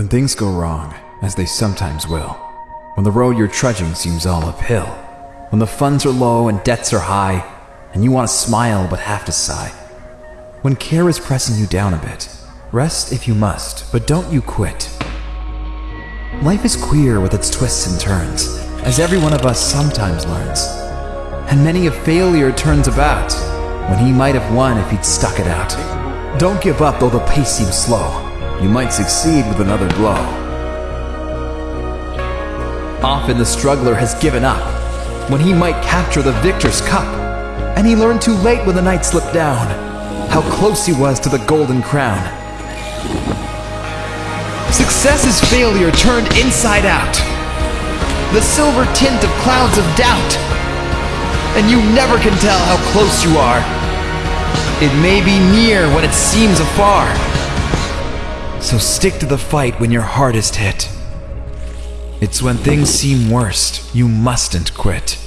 When things go wrong, as they sometimes will, when the road you're trudging seems all uphill, when the funds are low and debts are high, and you want to smile but have to sigh, when care is pressing you down a bit, rest if you must, but don't you quit. Life is queer with its twists and turns, as every one of us sometimes learns. And many a failure turns about, when he might have won if he'd stuck it out. Don't give up though the pace seems slow. You might succeed with another blow. Often the struggler has given up, when he might capture the victor's cup. And he learned too late when the night slipped down, how close he was to the golden crown. Success is failure turned inside out. The silver tint of clouds of doubt. And you never can tell how close you are. It may be near when it seems afar. So stick to the fight when you're hardest hit. It's when things seem worst, you mustn't quit.